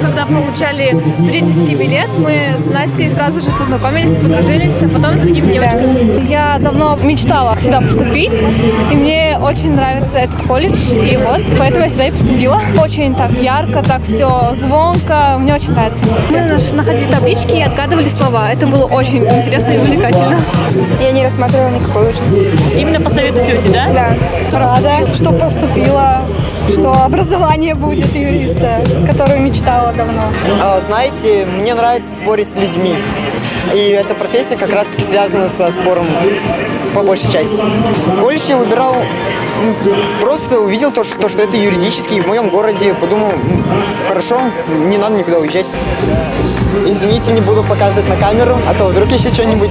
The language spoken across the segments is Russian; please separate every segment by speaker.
Speaker 1: когда получали студенческий билет, мы с Настей сразу же познакомились, подружились, а потом с другими девочками. Я давно мечтала сюда поступить, и мне очень нравится этот колледж, и вот, поэтому я сюда и поступила. Очень так ярко, так все звонко, мне очень нравится. Мы находили таблички и отгадывали слова. Это было очень интересно и увлекательно.
Speaker 2: Я не рассматривала никакой уже.
Speaker 3: Именно по совету тети, да?
Speaker 2: Да. Рада, что поступила, что образование будет юриста, которое мечтала давно.
Speaker 4: А, Знаете, мне нравится спорить с людьми. И эта профессия как раз таки связана со спором по большей части. Колледж я выбирал, просто увидел то, что, то, что это юридический в моем городе, подумал, хорошо, не надо никуда уезжать. Извините, не буду показывать на камеру, а то вдруг еще что-нибудь.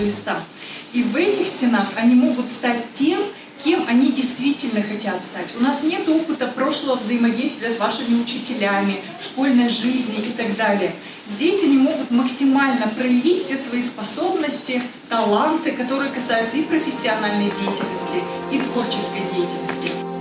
Speaker 5: Листа. И в этих стенах они могут стать тем, кем они действительно хотят стать. У нас нет опыта прошлого взаимодействия с вашими учителями, школьной жизни и так далее. Здесь они могут максимально проявить все свои способности, таланты, которые касаются и профессиональной деятельности, и творческой деятельности.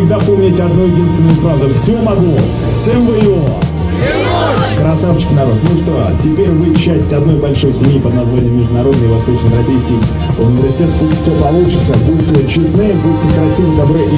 Speaker 6: Всегда помните одну единственную фразу. Все могу. Сэм Вэйо. Красавчик народ. Ну что, теперь вы часть одной большой семьи под названием Международный Восточноевропейский университет. Пусть все получится. Будьте честны, будьте красивы, добры и